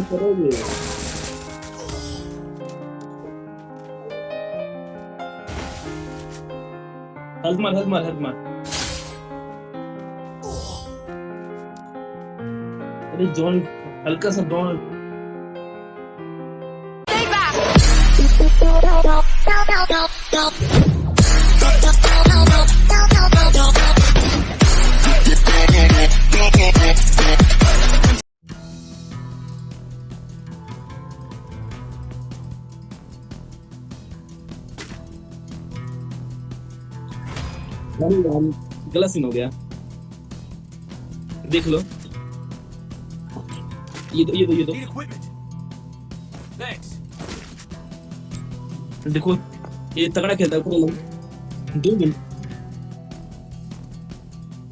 नहीं करोगे हेल्प मार हेल्प मार हेल्प मार अरे जॉन हल्का सा जॉन। गलत सीन हो गया। देख लो। ये दो ये दो ये दो. देखो, ये तगड़ा खेलता है दो मिनट।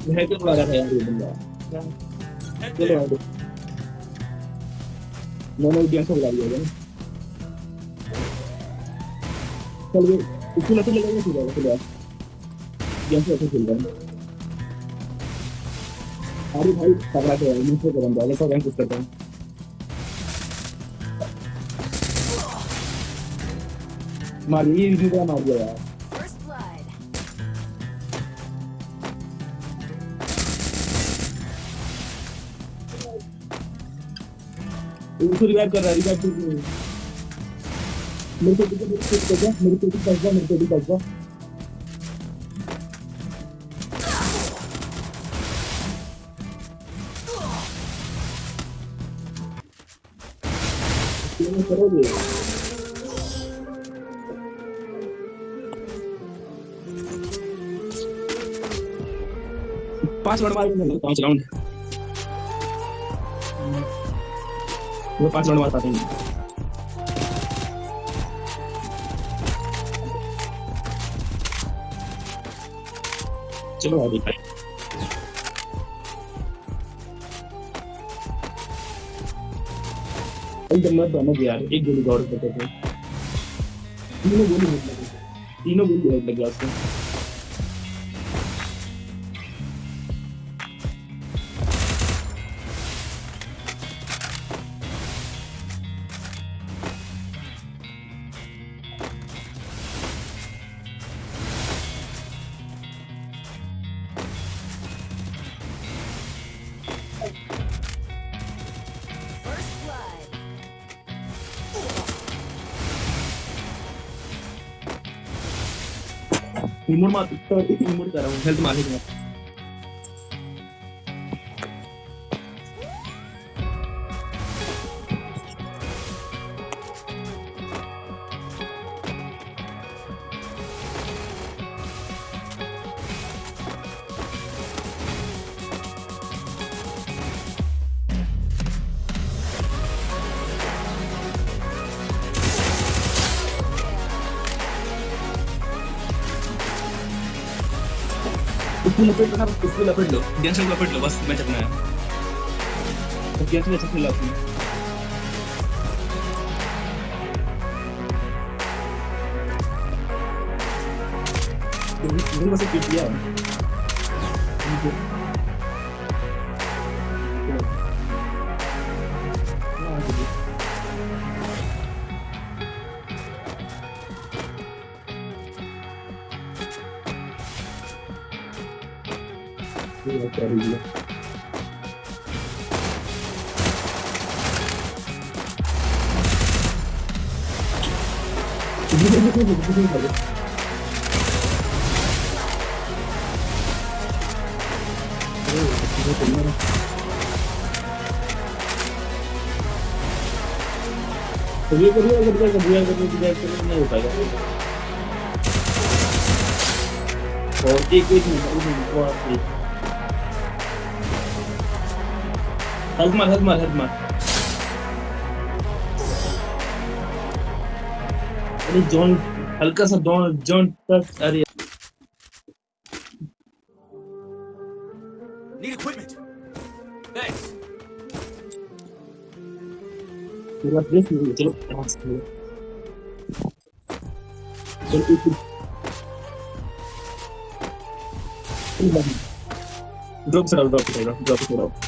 है यार, ये बंदा। चलो there. मैंने गेम से उड़ा लिया चल, ये इसको लगे लगा फिर आएगा चलो। गेम से ऐसे खेल रहा है अरे भाई तगड़ा खेल रहा है मुझसे करम जाएगा सब रैंक करता हूँ मार ये भी मार दिया यार उसको रिवाइव कर रहा है रिवाइव कर है मेरे को मेरे को कर मेरे को भी कर जा मेरे को करोगे? पाँच राउंड मारेंगे पाँच राउंड पाँच राउंड चलो आगे एकदम मत बनो यार एक गोली दौड़ करते थे तीनों गोली तीनों गोली आउट लग गया उसको रिमोट मार तो कर रहा हूँ हेल्थ मार्केट दूँगा उसको लपेट लो उसको लपेट लो गैस को लपेट लो बस मैच अपना है गैस में अच्छा खेला आपने मुझे बस एक किया है tinggal cari dia ini ini ini ini ini Jadi ini, ini help मार हेल्प मार अरे जॉन हल्का सा जॉन जॉन टच अरे Need equipment. Thanks. पूरा प्लेस नहीं है, चलो पास करो चलो एक ड्रॉप से ड्रॉप से ड्रॉप से drop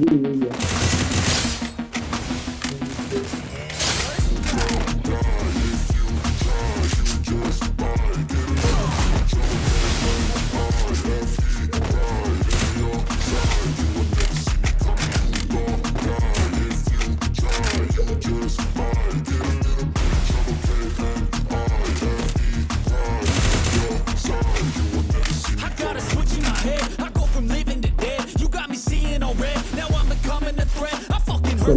Yeah, yeah, yeah.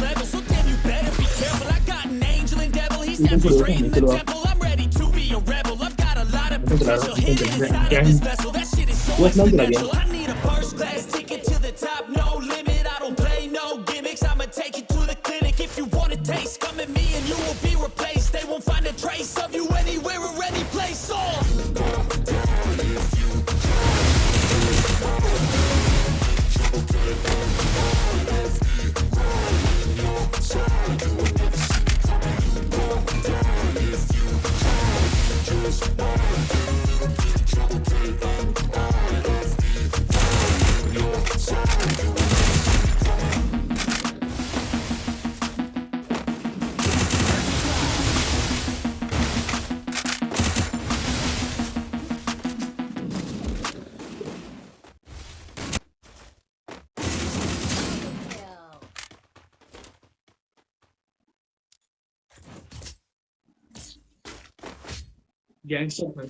next level, so damn you better be careful. I got an angel and devil, he's never straight in the temple. I'm ready to be a rebel. I've got a lot of potential hidden put it on. inside of this vessel. That shit is so What's number again? exponential. I need a first class gangster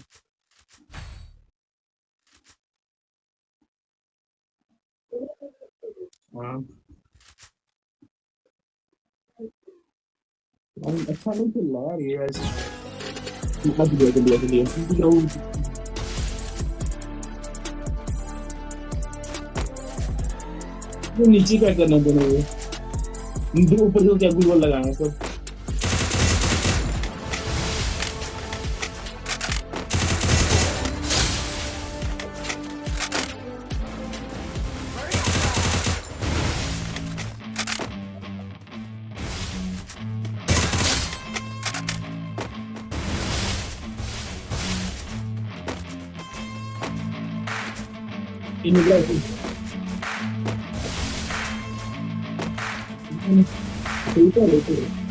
हाँ अच्छा नहीं चल रहा यार ये दिया दिया नीचे क्या करना दोनों ये ऊपर को क्या गूगल लगाना सब inmigrantes. Thank you.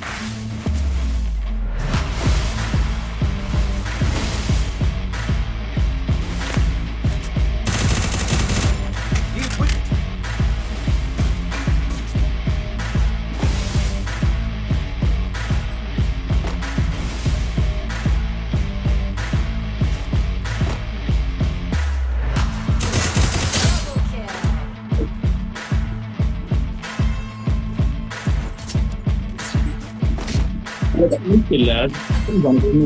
Ada mungkin lah. Kan bangku ini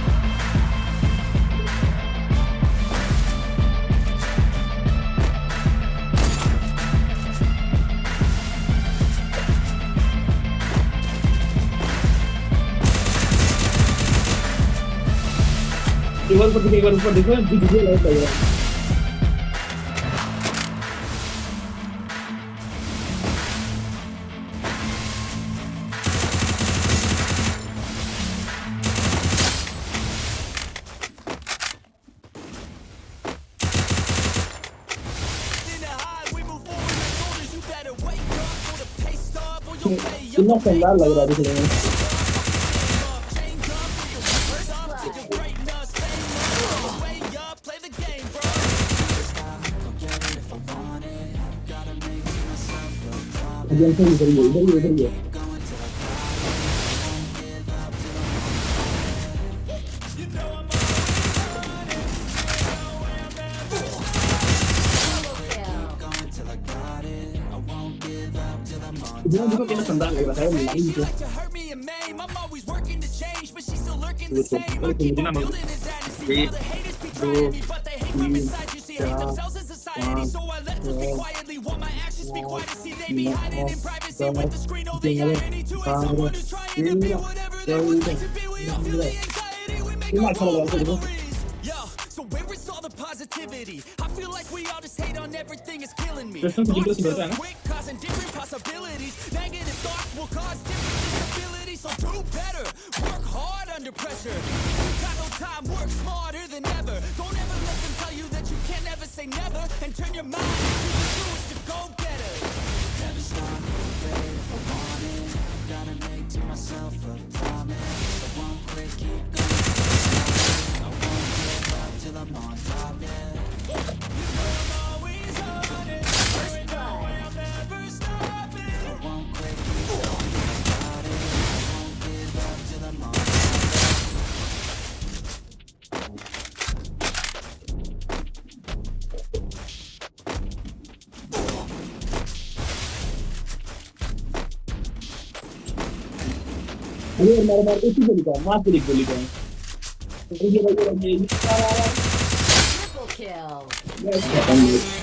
pay up. कितना शानदार लग रहा है देखने में Change up for your first up to your greatness. Fame अभी हम इधर ही है, इधर ही है, इधर ही है इतना देखो कितना शानदार लग रहा है लाइन से Like to hurt me and maim. Let's be quiet and see they be hiding in privacy with the screen. Oh, the any to it. Someone who's trying to be whatever they would like to be. We all feel the anxiety when they go over Yo, so where is all the positivity? I feel like we all just hate on everything. It's killing me. Thoughts feel quick, causing different possibilities. Negative thoughts will cause different disabilities. So do better. Work hard under pressure. Got no time. Work smarter than ever. Don't ever let them tell you that you can't ever say never and turn your mind to the truth to go get myself a promise. I won't quit. अरे मार मार पास ही गोली का मार एक गोली का ये भाई ये Triple किल ये